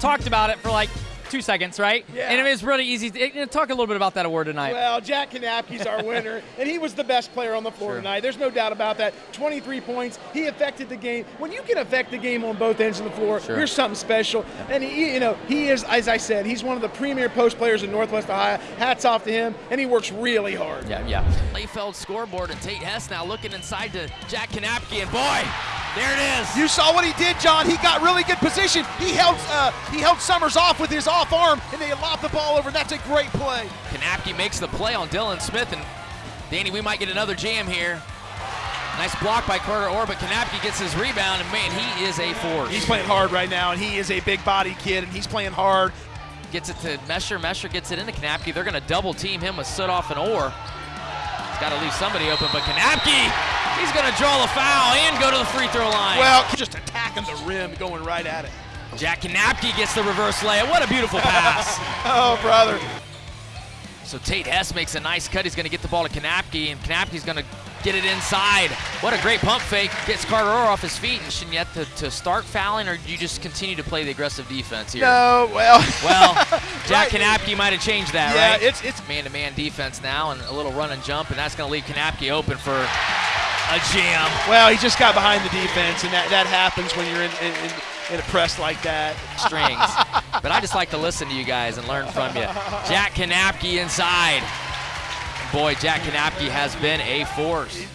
talked about it for like two seconds, right? Yeah. And it was really easy. To, you know, talk a little bit about that award tonight. Well, Jack Kanapke's our winner, and he was the best player on the floor Sure. tonight. There's no doubt about that. 23 points. He affected the game. When you can affect the game on both ends of the floor, Sure. you're something special. And he, you know, he is, as I said, he's one of the premier post players in Northwest Ohio. Hats off to him, and he works really hard. yeah, yeah. Layfeld scoreboard and Tate Hess now looking inside to Jack Kanapke and boy, there it is. You saw what he did, John. He got really good position. He held uh, he held Summers off with his off arm, and they lobbed the ball over. That's a great play. Kanapke makes the play on Dylan Smith and Danny, we might get another jam here. Nice block by Carter Orr, but Kanapke gets his rebound and man, he is a force. He's playing hard right now, and he is a big body kid, and he's playing hard. gets it to Mesher. Mesher gets it into Kanapke. They're going to double team him with Sudoff and Orr. He's got to leave somebody open, but Kanapke, he's going to draw the foul and go to the free throw line. Well, just attacking the rim, going right at it. Jack Kanapke gets the reverse layup. What a beautiful pass. Oh, brother. so Tate Hess makes a nice cut. He's going to get the ball to Kanapke, and Kanapke's going to get it inside. What a great pump fake. Gets Carter off his feet. And yet to, to start fouling, or do you just continue to play the aggressive defense here? No, well. Well, Jack Right. Kanapke might have changed that, yeah, right? it's it's man-to-man defense now and a little run and jump, and that's going to leave Kanapke open for a jam. well. He just got behind the defense, and that that happens when you're in in, in, in a press like that. Strings. but I just like to listen to you guys and learn from you. Jack Kanapke inside. Boy, Jack Kanapke has been a force.